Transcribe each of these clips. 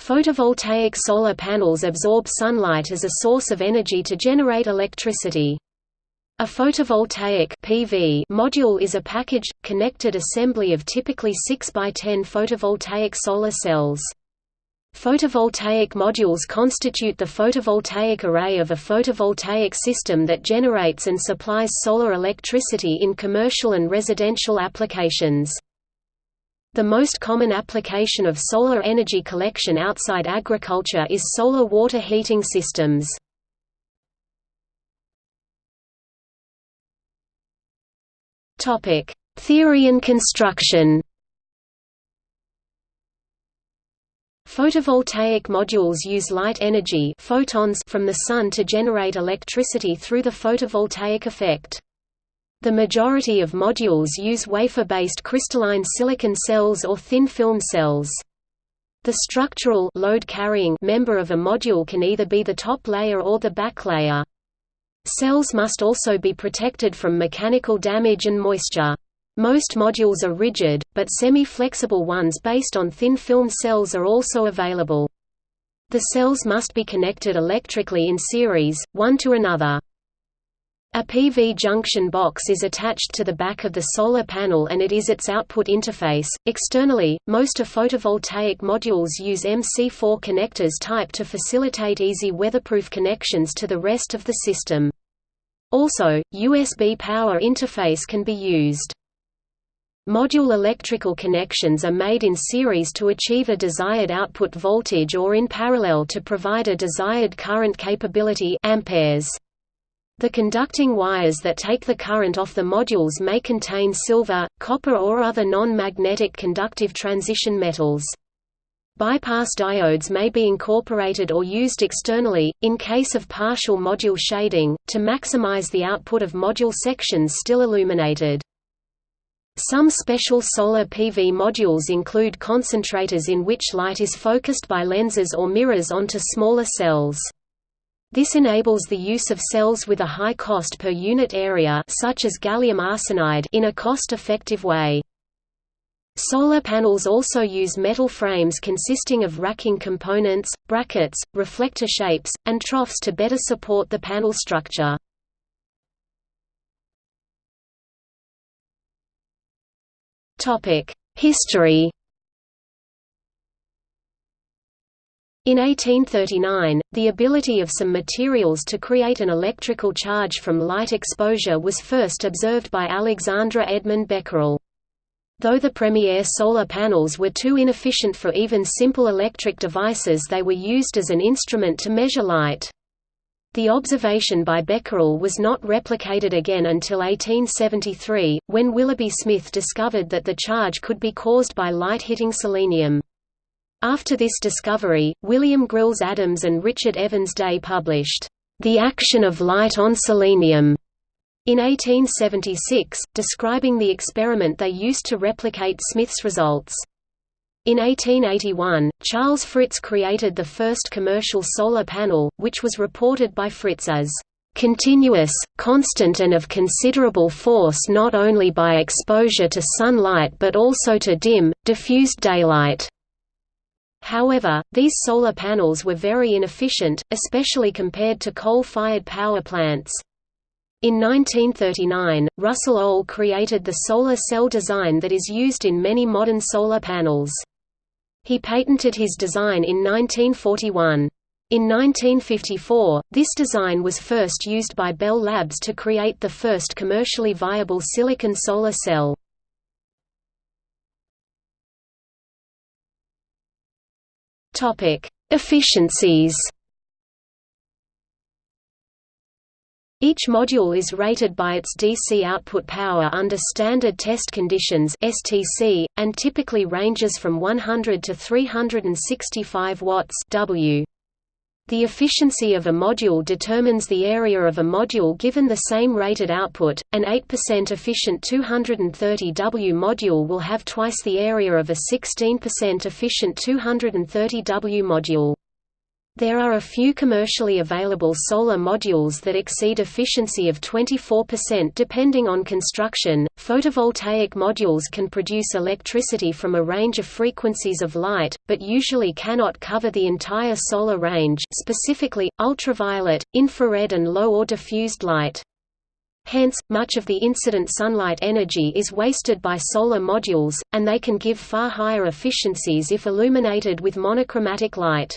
Photovoltaic solar panels absorb sunlight as a source of energy to generate electricity. A photovoltaic PV module is a packaged, connected assembly of typically 6 by 10 photovoltaic solar cells. Photovoltaic modules constitute the photovoltaic array of a photovoltaic system that generates and supplies solar electricity in commercial and residential applications. The most common application of solar energy collection outside agriculture is solar water heating systems. Topic: Theory and construction. Photovoltaic modules use light energy photons from the sun to generate electricity through the photovoltaic effect. The majority of modules use wafer-based crystalline silicon cells or thin film cells. The structural load-carrying member of a module can either be the top layer or the back layer. Cells must also be protected from mechanical damage and moisture. Most modules are rigid, but semi-flexible ones based on thin film cells are also available. The cells must be connected electrically in series, one to another. A PV junction box is attached to the back of the solar panel and it is its output interface. Externally, most of photovoltaic modules use MC4 connectors type to facilitate easy weatherproof connections to the rest of the system. Also, USB power interface can be used. Module electrical connections are made in series to achieve a desired output voltage or in parallel to provide a desired current capability amperes. The conducting wires that take the current off the modules may contain silver, copper or other non-magnetic conductive transition metals. Bypass diodes may be incorporated or used externally, in case of partial module shading, to maximize the output of module sections still illuminated. Some special solar PV modules include concentrators in which light is focused by lenses or mirrors onto smaller cells. This enables the use of cells with a high cost per unit area such as gallium arsenide in a cost-effective way. Solar panels also use metal frames consisting of racking components, brackets, reflector shapes, and troughs to better support the panel structure. History In 1839, the ability of some materials to create an electrical charge from light exposure was first observed by Alexandre Edmond Becquerel. Though the Premier solar panels were too inefficient for even simple electric devices they were used as an instrument to measure light. The observation by Becquerel was not replicated again until 1873, when Willoughby Smith discovered that the charge could be caused by light hitting selenium. After this discovery, William Grylls Adams and Richard Evans Day published, "...the action of light on selenium." In 1876, describing the experiment they used to replicate Smith's results. In 1881, Charles Fritts created the first commercial solar panel, which was reported by Fritts as continuous, constant and of considerable force not only by exposure to sunlight but also to dim, diffused daylight. However, these solar panels were very inefficient, especially compared to coal-fired power plants. In 1939, Russell Ohl created the solar cell design that is used in many modern solar panels. He patented his design in 1941. In 1954, this design was first used by Bell Labs to create the first commercially viable silicon solar cell. Topic: Efficiencies. Each module is rated by its DC output power under standard test conditions (STC) and typically ranges from 100 to 365 watts (W). The efficiency of a module determines the area of a module given the same rated output. An 8% efficient 230W module will have twice the area of a 16% efficient 230W module. There are a few commercially available solar modules that exceed efficiency of 24% depending on construction. Photovoltaic modules can produce electricity from a range of frequencies of light, but usually cannot cover the entire solar range, specifically ultraviolet, infrared and low or diffused light. Hence, much of the incident sunlight energy is wasted by solar modules, and they can give far higher efficiencies if illuminated with monochromatic light.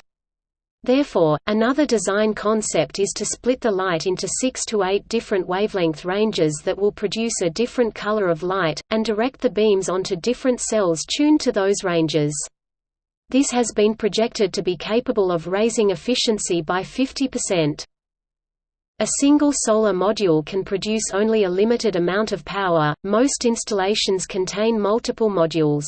Therefore, another design concept is to split the light into six to eight different wavelength ranges that will produce a different color of light, and direct the beams onto different cells tuned to those ranges. This has been projected to be capable of raising efficiency by 50%. A single solar module can produce only a limited amount of power, most installations contain multiple modules.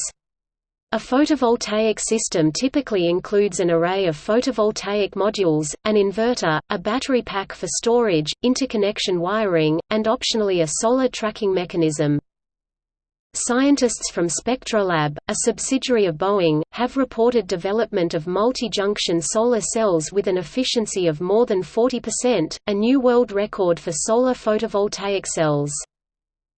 A photovoltaic system typically includes an array of photovoltaic modules, an inverter, a battery pack for storage, interconnection wiring, and optionally a solar tracking mechanism. Scientists from Spectrolab, a subsidiary of Boeing, have reported development of multi-junction solar cells with an efficiency of more than 40%, a new world record for solar photovoltaic cells.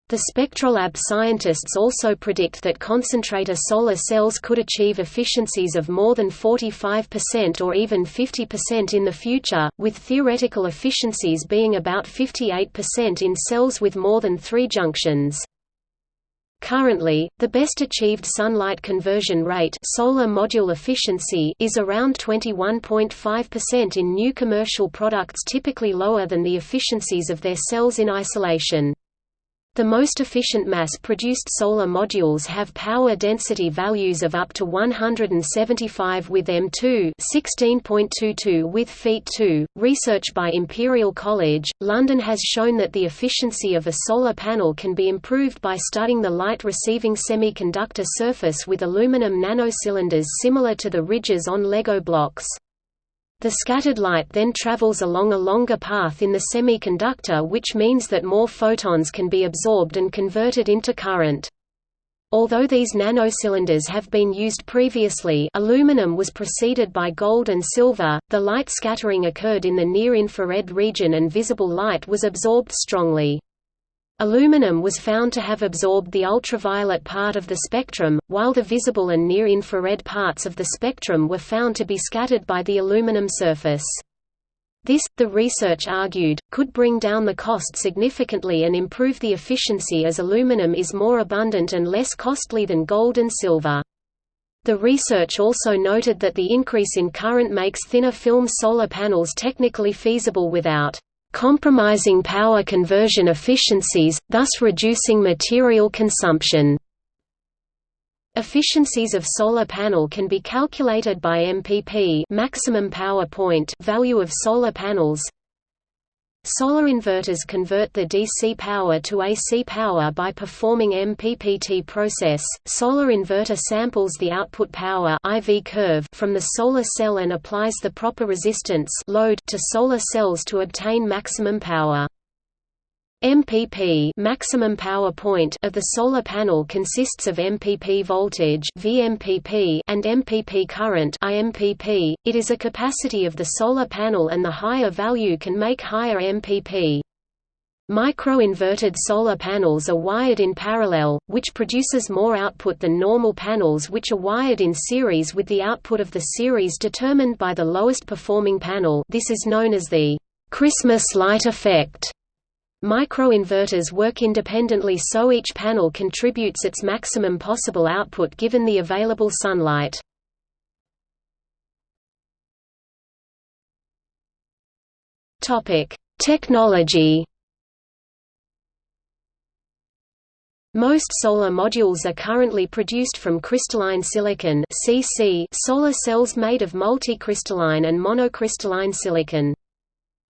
The Spectrolab scientists also predict that concentrator solar cells could achieve efficiencies of more than 45% or even 50% in the future, with theoretical efficiencies being about 58% in cells with more than three junctions. Currently, the best achieved sunlight conversion rate solar module efficiency is around 21.5% in new commercial products typically lower than the efficiencies of their cells in isolation. The most efficient mass-produced solar modules have power density values of up to 175 with M2, 16.22 with feet 2. Research by Imperial College, London has shown that the efficiency of a solar panel can be improved by studying the light-receiving semiconductor surface with aluminum nanocylinders similar to the ridges on Lego blocks. The scattered light then travels along a longer path in the semiconductor which means that more photons can be absorbed and converted into current. Although these nanocylinders have been used previously aluminum was preceded by gold and silver, the light scattering occurred in the near-infrared region and visible light was absorbed strongly. Aluminum was found to have absorbed the ultraviolet part of the spectrum, while the visible and near-infrared parts of the spectrum were found to be scattered by the aluminum surface. This, the research argued, could bring down the cost significantly and improve the efficiency as aluminum is more abundant and less costly than gold and silver. The research also noted that the increase in current makes thinner film solar panels technically feasible without compromising power conversion efficiencies, thus reducing material consumption. Efficiencies of solar panel can be calculated by MPP maximum power point value of solar panels Solar inverters convert the DC power to AC power by performing MPPT process. Solar inverter samples the output power IV curve from the solar cell and applies the proper resistance load to solar cells to obtain maximum power. MPP maximum power point of the solar panel consists of MPP voltage VMPP and MPP current IMPP. It is a capacity of the solar panel and the higher value can make higher MPP. Micro-inverted solar panels are wired in parallel, which produces more output than normal panels which are wired in series with the output of the series determined by the lowest performing panel this is known as the Christmas light effect. Microinverters work independently so each panel contributes its maximum possible output given the available sunlight. Technology Most solar modules are currently produced from crystalline silicon solar cells made of multicrystalline and monocrystalline silicon.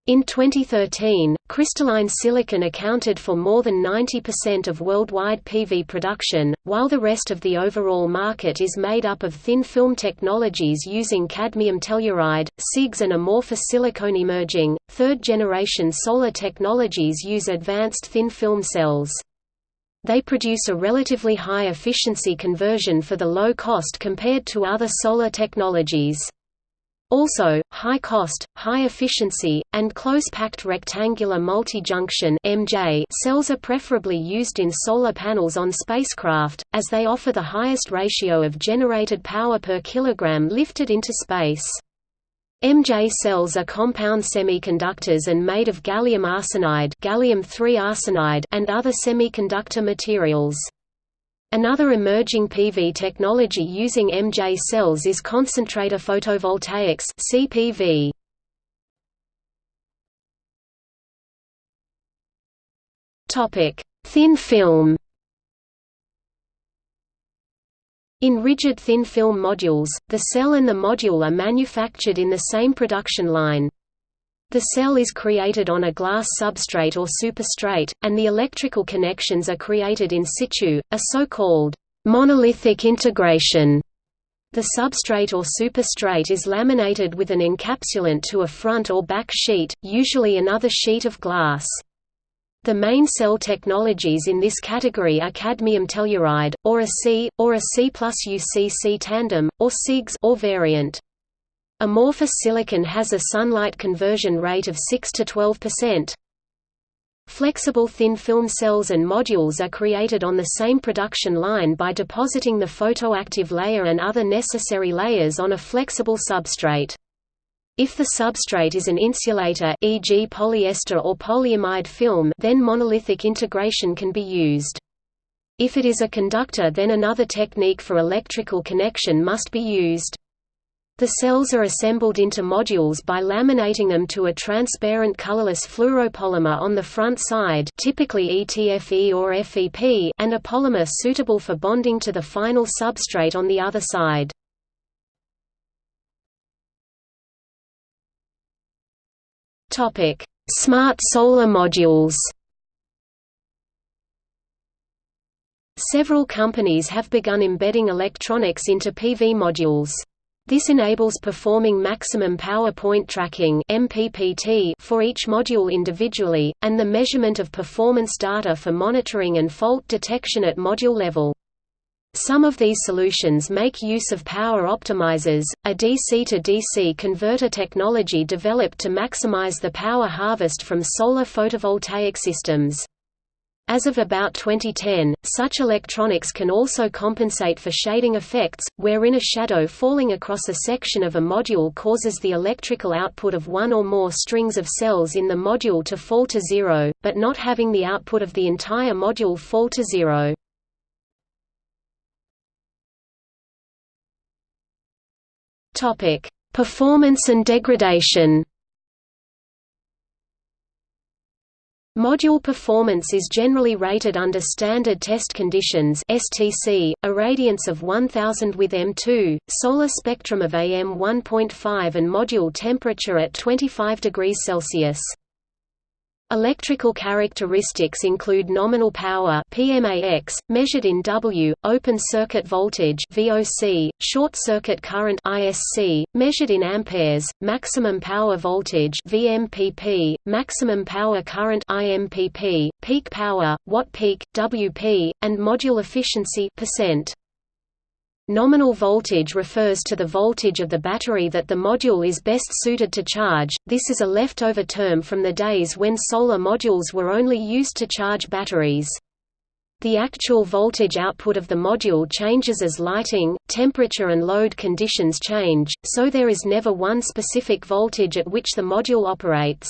In 2013, crystalline silicon accounted for more than 90% of worldwide PV production, while the rest of the overall market is made up of thin film technologies using cadmium telluride, CIGS and amorphous silicon emerging. Third generation solar technologies use advanced thin film cells. They produce a relatively high efficiency conversion for the low cost compared to other solar technologies. Also, high cost, high efficiency, and close-packed rectangular multi-junction cells are preferably used in solar panels on spacecraft, as they offer the highest ratio of generated power per kilogram lifted into space. MJ cells are compound semiconductors and made of gallium arsenide, gallium arsenide and other semiconductor materials. Another emerging PV technology using MJ cells is concentrator photovoltaics CPV. Topic: Thin film. In rigid thin film modules, the cell and the module are manufactured in the same production line. The cell is created on a glass substrate or superstrate, and the electrical connections are created in situ, a so-called monolithic integration. The substrate or superstrate is laminated with an encapsulant to a front or back sheet, usually another sheet of glass. The main cell technologies in this category are cadmium telluride, or a C, or a C plus UCC tandem, or CIGS or variant. Amorphous silicon has a sunlight conversion rate of 6 to 12%. Flexible thin film cells and modules are created on the same production line by depositing the photoactive layer and other necessary layers on a flexible substrate. If the substrate is an insulator e.g. polyester or polyamide film then monolithic integration can be used. If it is a conductor then another technique for electrical connection must be used. The cells are assembled into modules by laminating them to a transparent colorless fluoropolymer on the front side typically ETFE or FEP and a polymer suitable for bonding to the final substrate on the other side. Smart solar modules Several companies have begun embedding electronics into PV modules. This enables performing maximum power point tracking MPPT for each module individually, and the measurement of performance data for monitoring and fault detection at module level. Some of these solutions make use of power optimizers, a DC to DC converter technology developed to maximize the power harvest from solar photovoltaic systems. As of about 2010, such electronics can also compensate for shading effects, wherein a shadow falling across a section of a module causes the electrical output of one or more strings of cells in the module to fall to zero, but not having the output of the entire module fall to zero. Performance and degradation Module performance is generally rated under standard test conditions STC, irradiance of 1000 with M2, solar spectrum of AM 1.5 and module temperature at 25 degrees Celsius. Electrical characteristics include nominal power PMAX, measured in W, open circuit voltage VOC, short circuit current ISC, measured in amperes, maximum power voltage VMPP, maximum power current IMPP, peak power, watt peak, WP, and module efficiency percent. Nominal voltage refers to the voltage of the battery that the module is best suited to charge, this is a leftover term from the days when solar modules were only used to charge batteries. The actual voltage output of the module changes as lighting, temperature and load conditions change, so there is never one specific voltage at which the module operates.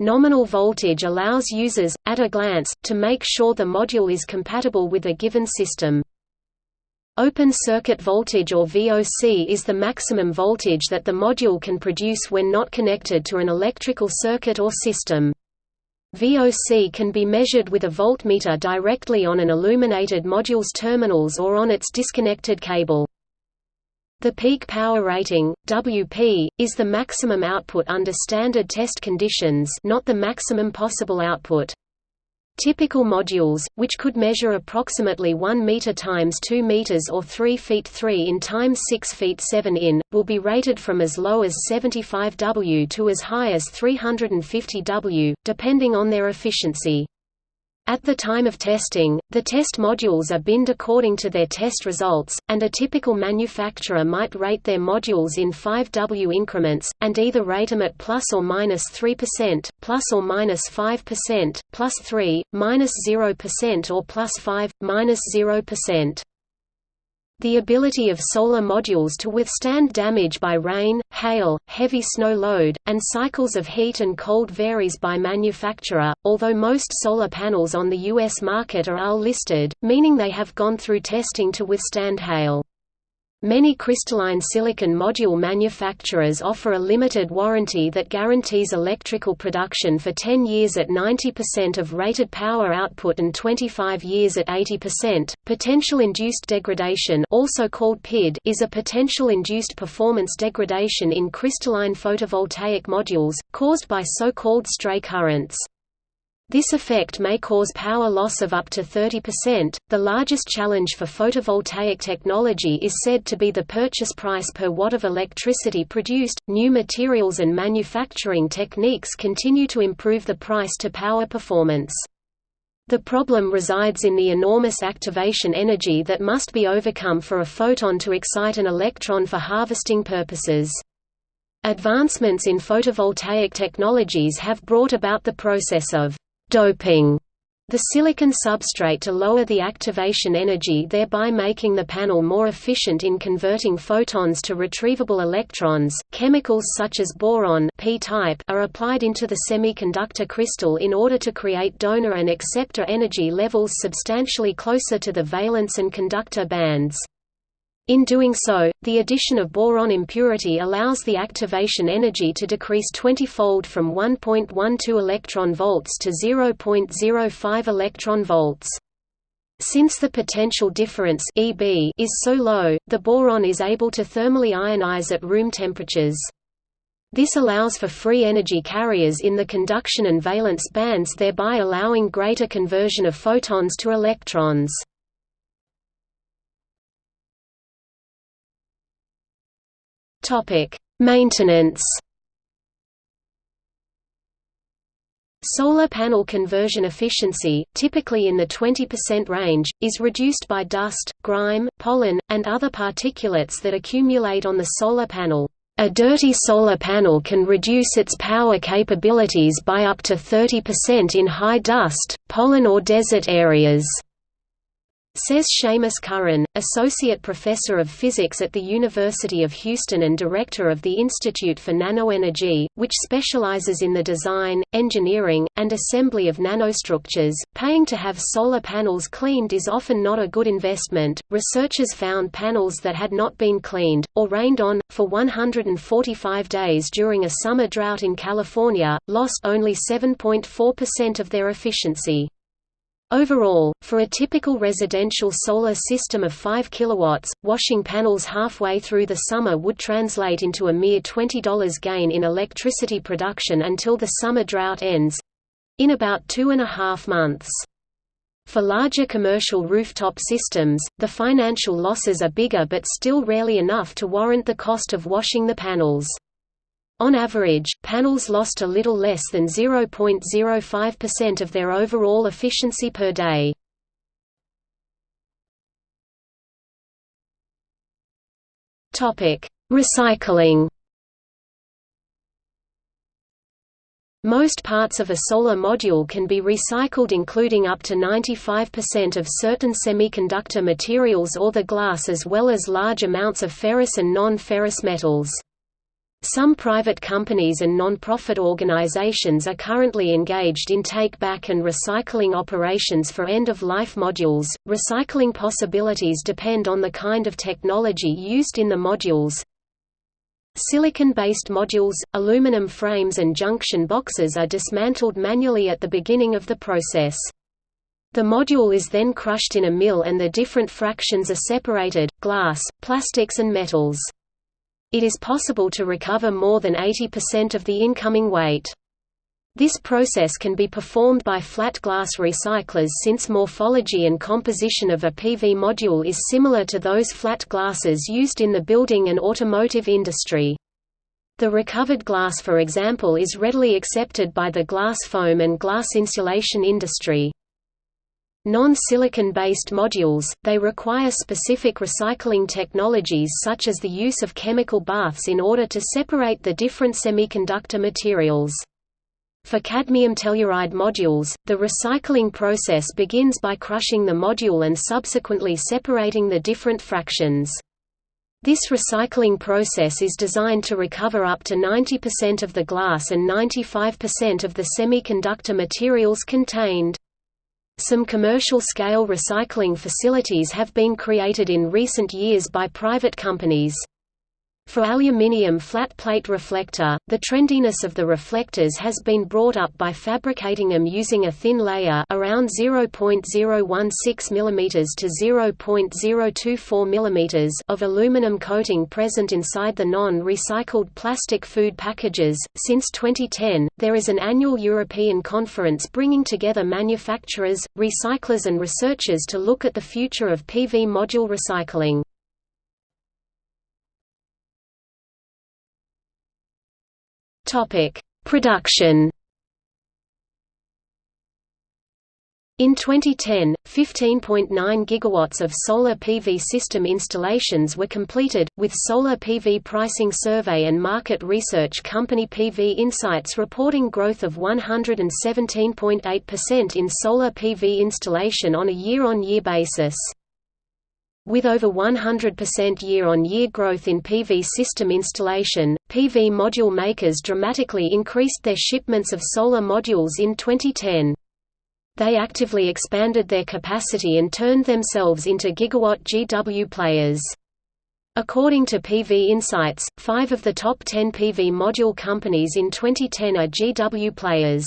Nominal voltage allows users, at a glance, to make sure the module is compatible with a given system. Open circuit voltage or VOC is the maximum voltage that the module can produce when not connected to an electrical circuit or system. VOC can be measured with a voltmeter directly on an illuminated module's terminals or on its disconnected cable. The peak power rating, WP, is the maximum output under standard test conditions not the maximum possible output. Typical modules, which could measure approximately 1 meter times 2 meters or 3 feet 3 in times 6 feet 7 in, will be rated from as low as 75 W to as high as 350 W, depending on their efficiency. At the time of testing, the test modules are binned according to their test results, and a typical manufacturer might rate their modules in 5W increments, and either rate them at plus or minus 3%, plus or minus 5%, plus 3, minus 0% or plus 5, minus 0%. The ability of solar modules to withstand damage by rain, hail, heavy snow load, and cycles of heat and cold varies by manufacturer, although most solar panels on the U.S. market are UL listed, meaning they have gone through testing to withstand hail. Many crystalline silicon module manufacturers offer a limited warranty that guarantees electrical production for 10 years at 90% of rated power output and 25 years at 80%. Potential induced degradation, also called PID, is a potential induced performance degradation in crystalline photovoltaic modules caused by so-called stray currents. This effect may cause power loss of up to 30%. The largest challenge for photovoltaic technology is said to be the purchase price per watt of electricity produced. New materials and manufacturing techniques continue to improve the price to power performance. The problem resides in the enormous activation energy that must be overcome for a photon to excite an electron for harvesting purposes. Advancements in photovoltaic technologies have brought about the process of doping the silicon substrate to lower the activation energy thereby making the panel more efficient in converting photons to retrievable electrons. Chemicals such as boron P-type are applied into the semiconductor crystal in order to create donor and acceptor energy levels substantially closer to the valence and conductor bands. In doing so, the addition of boron impurity allows the activation energy to decrease 20-fold from 1.12 electron volts to 0.05 electron volts. Since the potential difference EB is so low, the boron is able to thermally ionize at room temperatures. This allows for free energy carriers in the conduction and valence bands thereby allowing greater conversion of photons to electrons. Topic: Maintenance. Solar panel conversion efficiency, typically in the 20% range, is reduced by dust, grime, pollen, and other particulates that accumulate on the solar panel. A dirty solar panel can reduce its power capabilities by up to 30% in high dust, pollen or desert areas. Says Seamus Curran, Associate Professor of Physics at the University of Houston and Director of the Institute for Nanoenergy, which specializes in the design, engineering, and assembly of nanostructures. Paying to have solar panels cleaned is often not a good investment. Researchers found panels that had not been cleaned, or rained on, for 145 days during a summer drought in California, lost only 7.4% of their efficiency. Overall, for a typical residential solar system of 5 kW, washing panels halfway through the summer would translate into a mere $20 gain in electricity production until the summer drought ends—in about two and a half months. For larger commercial rooftop systems, the financial losses are bigger but still rarely enough to warrant the cost of washing the panels. On average, panels lost a little less than 0.05% of their overall efficiency per day. Recycling Most parts of a solar module can be recycled including up to 95% of certain semiconductor materials or the glass as well as large amounts of ferrous and non-ferrous metals. Some private companies and non-profit organizations are currently engaged in take-back and recycling operations for end-of-life modules. Recycling possibilities depend on the kind of technology used in the modules. Silicon-based modules, aluminum frames and junction boxes are dismantled manually at the beginning of the process. The module is then crushed in a mill and the different fractions are separated, glass, plastics and metals. It is possible to recover more than 80% of the incoming weight. This process can be performed by flat glass recyclers since morphology and composition of a PV module is similar to those flat glasses used in the building and automotive industry. The recovered glass for example is readily accepted by the glass foam and glass insulation industry. Non-silicon-based modules, they require specific recycling technologies such as the use of chemical baths in order to separate the different semiconductor materials. For cadmium telluride modules, the recycling process begins by crushing the module and subsequently separating the different fractions. This recycling process is designed to recover up to 90% of the glass and 95% of the semiconductor materials contained. Some commercial-scale recycling facilities have been created in recent years by private companies. For aluminium flat plate reflector, the trendiness of the reflectors has been brought up by fabricating them using a thin layer around 0.016 mm to 0.024 mm of aluminum coating present inside the non-recycled plastic food packages. Since 2010, there is an annual European conference bringing together manufacturers, recyclers and researchers to look at the future of PV module recycling. Topic: Production. In 2010, 15.9 gigawatts of solar PV system installations were completed, with solar PV pricing survey and market research company PV Insights reporting growth of 117.8% in solar PV installation on a year-on-year -year basis. With over 100% year-on-year growth in PV system installation, PV module makers dramatically increased their shipments of solar modules in 2010. They actively expanded their capacity and turned themselves into gigawatt GW players. According to PV Insights, five of the top 10 PV module companies in 2010 are GW players.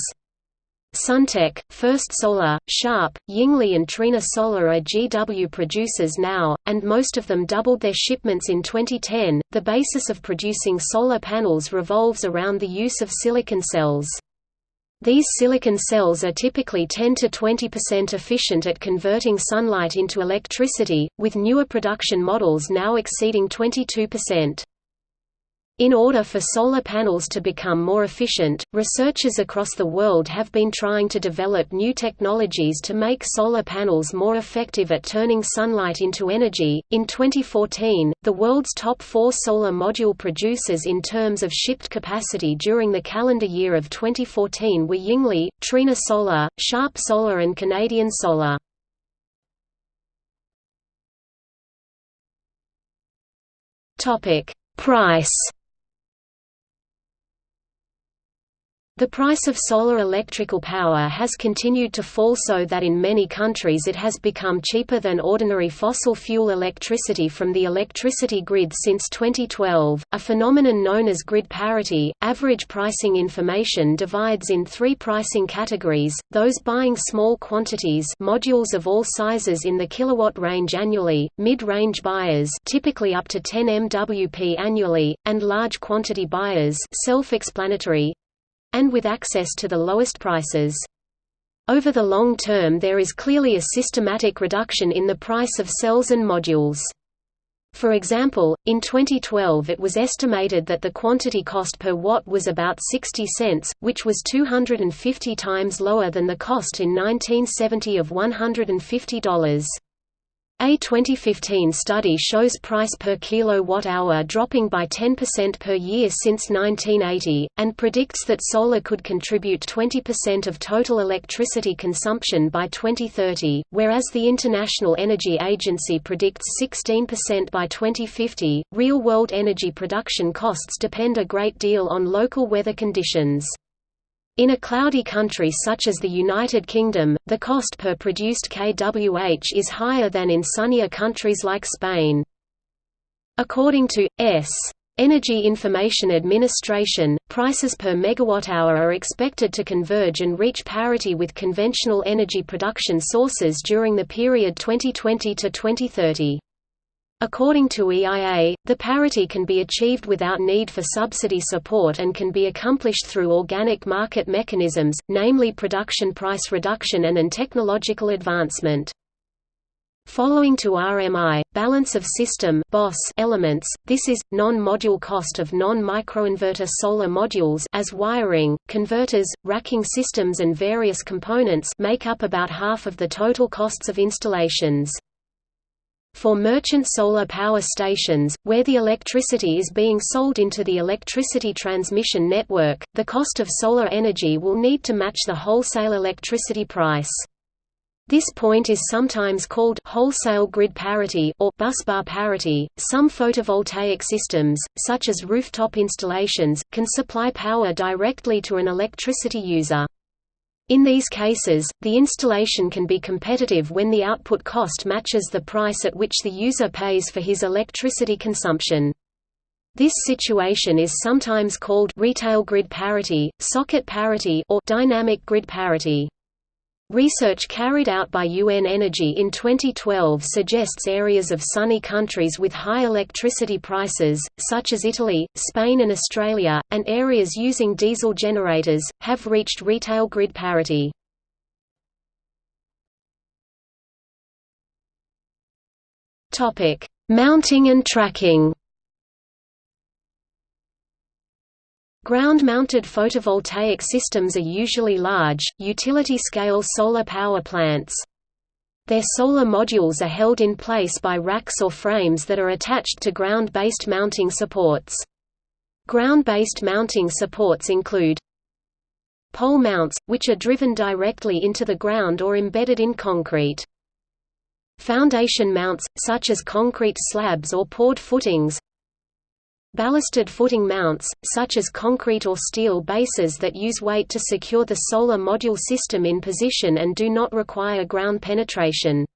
Suntech, First Solar, Sharp, Yingli and Trina Solar are GW producers now, and most of them doubled their shipments in 2010. The basis of producing solar panels revolves around the use of silicon cells. These silicon cells are typically 10 to 20% efficient at converting sunlight into electricity, with newer production models now exceeding 22%. In order for solar panels to become more efficient, researchers across the world have been trying to develop new technologies to make solar panels more effective at turning sunlight into energy. In 2014, the world's top four solar module producers in terms of shipped capacity during the calendar year of 2014 were Yingli, Trina Solar, Sharp Solar, and Canadian Solar. Topic: Price The price of solar electrical power has continued to fall so that in many countries it has become cheaper than ordinary fossil fuel electricity from the electricity grid since 2012, a phenomenon known as grid parity. Average pricing information divides in three pricing categories, those buying small quantities modules of all sizes in the kilowatt range annually, mid-range buyers typically up to 10 MWP annually, and large quantity buyers self-explanatory, and with access to the lowest prices. Over the long term there is clearly a systematic reduction in the price of cells and modules. For example, in 2012 it was estimated that the quantity cost per watt was about 60 cents, which was 250 times lower than the cost in 1970 of $150. A 2015 study shows price per kilowatt-hour dropping by 10% per year since 1980, and predicts that solar could contribute 20% of total electricity consumption by 2030, whereas the International Energy Agency predicts 16% by 2050. Real-world energy production costs depend a great deal on local weather conditions. In a cloudy country such as the United Kingdom, the cost per produced kWh is higher than in sunnier countries like Spain. According to S. Energy Information Administration, prices per megawatt-hour are expected to converge and reach parity with conventional energy production sources during the period 2020 to 2030. According to EIA, the parity can be achieved without need for subsidy support and can be accomplished through organic market mechanisms, namely production price reduction and an technological advancement. Following to RMI, balance of system elements, this is, non-module cost of non-microinverter solar modules as wiring, converters, racking systems and various components make up about half of the total costs of installations. For merchant solar power stations, where the electricity is being sold into the electricity transmission network, the cost of solar energy will need to match the wholesale electricity price. This point is sometimes called wholesale grid parity or busbar parity. Some photovoltaic systems, such as rooftop installations, can supply power directly to an electricity user. In these cases, the installation can be competitive when the output cost matches the price at which the user pays for his electricity consumption. This situation is sometimes called retail grid parity, socket parity or dynamic grid parity. Research carried out by UN Energy in 2012 suggests areas of sunny countries with high electricity prices, such as Italy, Spain and Australia, and areas using diesel generators, have reached retail grid parity. Mounting and tracking Ground-mounted photovoltaic systems are usually large, utility-scale solar power plants. Their solar modules are held in place by racks or frames that are attached to ground-based mounting supports. Ground-based mounting supports include pole mounts, which are driven directly into the ground or embedded in concrete. Foundation mounts, such as concrete slabs or poured footings Ballasted footing mounts, such as concrete or steel bases that use weight to secure the solar module system in position and do not require ground penetration.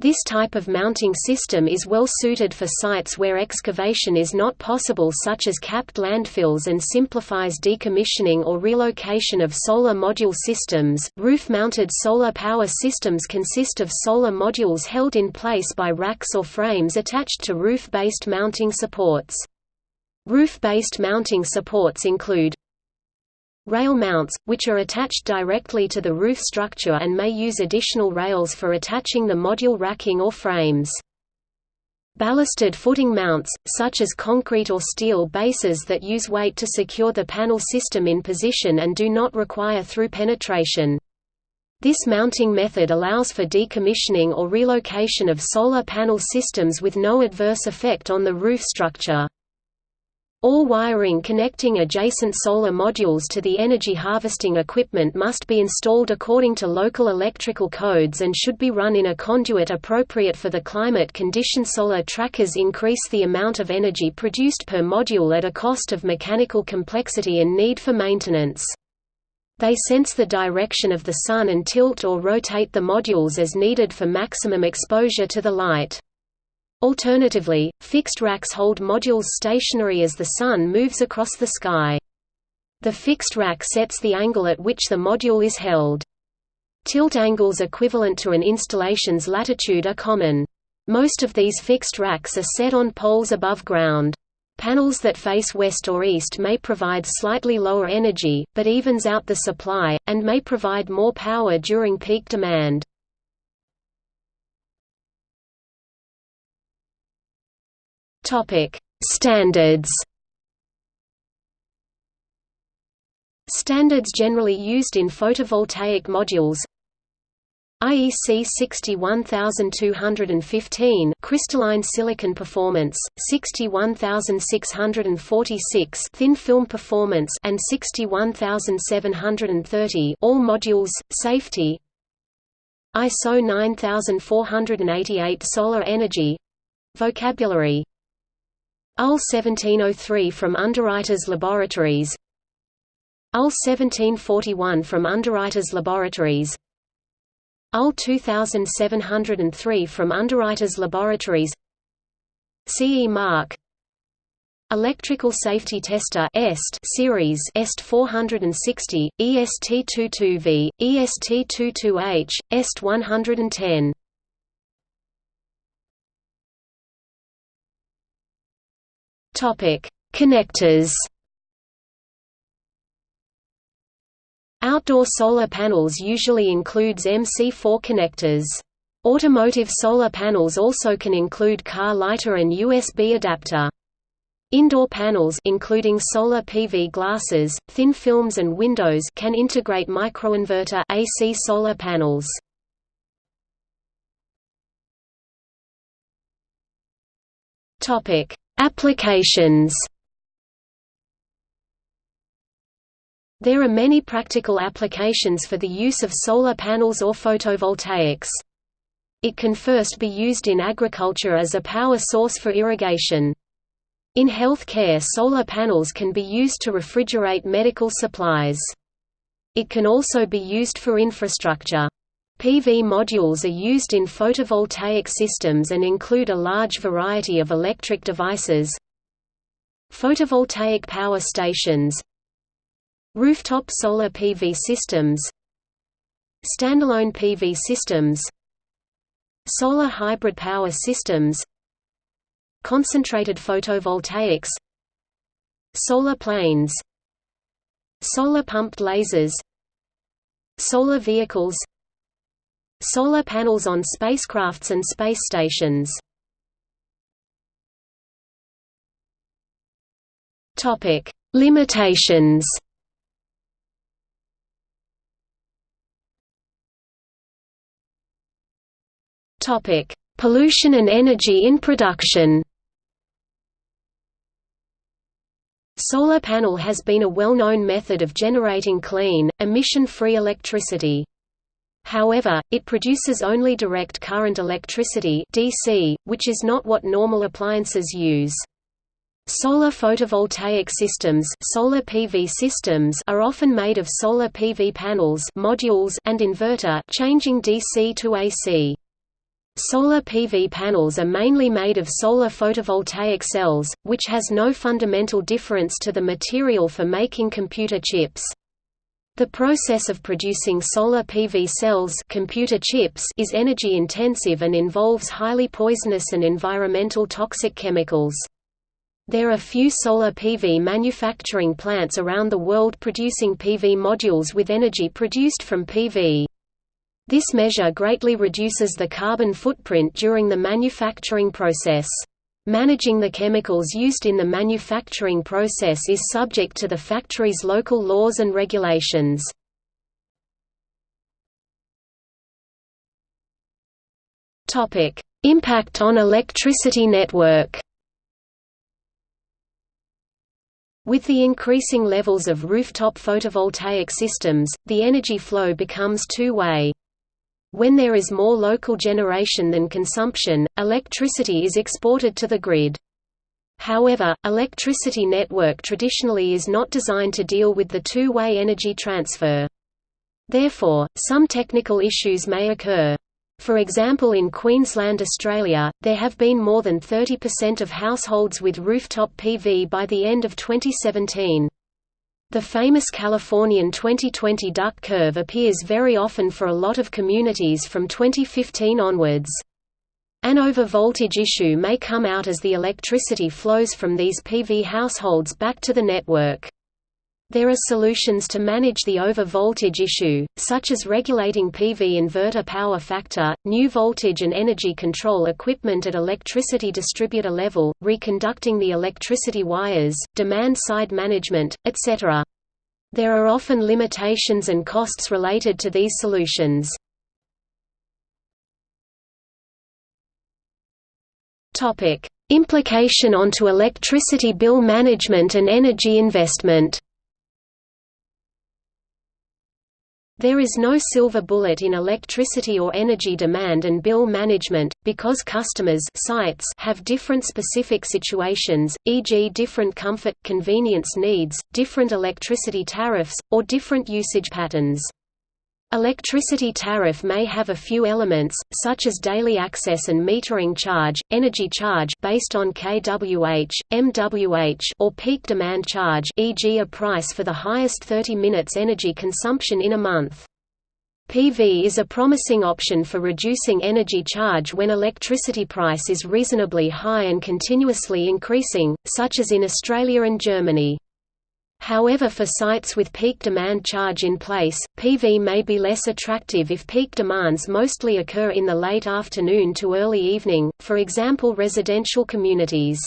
This type of mounting system is well suited for sites where excavation is not possible such as capped landfills and simplifies decommissioning or relocation of solar module systems. Roof-mounted solar power systems consist of solar modules held in place by racks or frames attached to roof-based mounting supports. Roof-based mounting supports include Rail mounts, which are attached directly to the roof structure and may use additional rails for attaching the module racking or frames. Ballasted footing mounts, such as concrete or steel bases that use weight to secure the panel system in position and do not require through penetration. This mounting method allows for decommissioning or relocation of solar panel systems with no adverse effect on the roof structure. All wiring connecting adjacent solar modules to the energy harvesting equipment must be installed according to local electrical codes and should be run in a conduit appropriate for the climate condition. Solar trackers increase the amount of energy produced per module at a cost of mechanical complexity and need for maintenance. They sense the direction of the sun and tilt or rotate the modules as needed for maximum exposure to the light. Alternatively, fixed racks hold modules stationary as the Sun moves across the sky. The fixed rack sets the angle at which the module is held. Tilt angles equivalent to an installation's latitude are common. Most of these fixed racks are set on poles above ground. Panels that face west or east may provide slightly lower energy, but evens out the supply, and may provide more power during peak demand. Topic: Standards. Standards generally used in photovoltaic modules. IEC 61215 crystalline silicon performance, 61646 thin film performance and 61730 all modules safety. ISO 9488 solar energy vocabulary UL 1703 from Underwriters Laboratories. UL 1741 from Underwriters Laboratories. UL 2703 from Underwriters Laboratories. CE Mark. Electrical Safety Tester EST series EST 460, EST22V, EST22H, EST 110 Topic: Connectors. Outdoor solar panels usually includes MC4 connectors. Automotive solar panels also can include car lighter and USB adapter. Indoor panels including solar PV glasses, thin films and windows can integrate microinverter AC solar panels. Topic: Applications. There are many practical applications for the use of solar panels or photovoltaics. It can first be used in agriculture as a power source for irrigation. In healthcare solar panels can be used to refrigerate medical supplies. It can also be used for infrastructure. PV modules are used in photovoltaic systems and include a large variety of electric devices. Photovoltaic power stations. Rooftop solar PV systems. Standalone PV systems. Solar hybrid power systems. Concentrated photovoltaics. Solar planes. Solar pumped lasers. Solar vehicles Solar panels on spacecrafts and space stations. Topic: Limitations. Topic: Pollution and energy in production. Solar panel has been a well-known method of generating clean, emission-free electricity. However, it produces only direct current electricity DC, which is not what normal appliances use. Solar photovoltaic systems, solar PV systems are often made of solar PV panels modules and inverter changing DC to AC. Solar PV panels are mainly made of solar photovoltaic cells, which has no fundamental difference to the material for making computer chips. The process of producing solar PV cells computer chips is energy intensive and involves highly poisonous and environmental toxic chemicals. There are few solar PV manufacturing plants around the world producing PV modules with energy produced from PV. This measure greatly reduces the carbon footprint during the manufacturing process. Managing the chemicals used in the manufacturing process is subject to the factory's local laws and regulations. Impact on electricity network With the increasing levels of rooftop photovoltaic systems, the energy flow becomes two-way. When there is more local generation than consumption, electricity is exported to the grid. However, electricity network traditionally is not designed to deal with the two-way energy transfer. Therefore, some technical issues may occur. For example in Queensland Australia, there have been more than 30% of households with rooftop PV by the end of 2017. The famous Californian 2020 duck curve appears very often for a lot of communities from 2015 onwards. An over-voltage issue may come out as the electricity flows from these PV households back to the network. There are solutions to manage the over-voltage issue, such as regulating PV inverter power factor, new voltage and energy control equipment at electricity distributor level, reconducting the electricity wires, demand-side management, etc. There are often limitations and costs related to these solutions. Implication onto electricity bill management and energy investment There is no silver bullet in electricity or energy demand and bill management, because customers sites have different specific situations, e.g. different comfort, convenience needs, different electricity tariffs, or different usage patterns. Electricity tariff may have a few elements, such as daily access and metering charge, energy charge based on kWh, MWH or peak demand charge e.g. a price for the highest 30 minutes energy consumption in a month. PV is a promising option for reducing energy charge when electricity price is reasonably high and continuously increasing, such as in Australia and Germany. However for sites with peak demand charge in place, PV may be less attractive if peak demands mostly occur in the late afternoon to early evening, for example residential communities.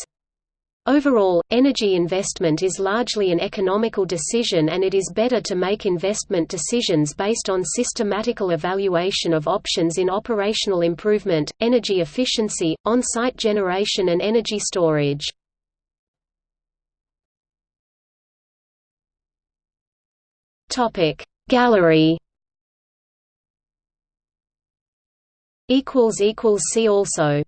Overall, energy investment is largely an economical decision and it is better to make investment decisions based on systematical evaluation of options in operational improvement, energy efficiency, on-site generation and energy storage. Topic. Gallery equals equals see also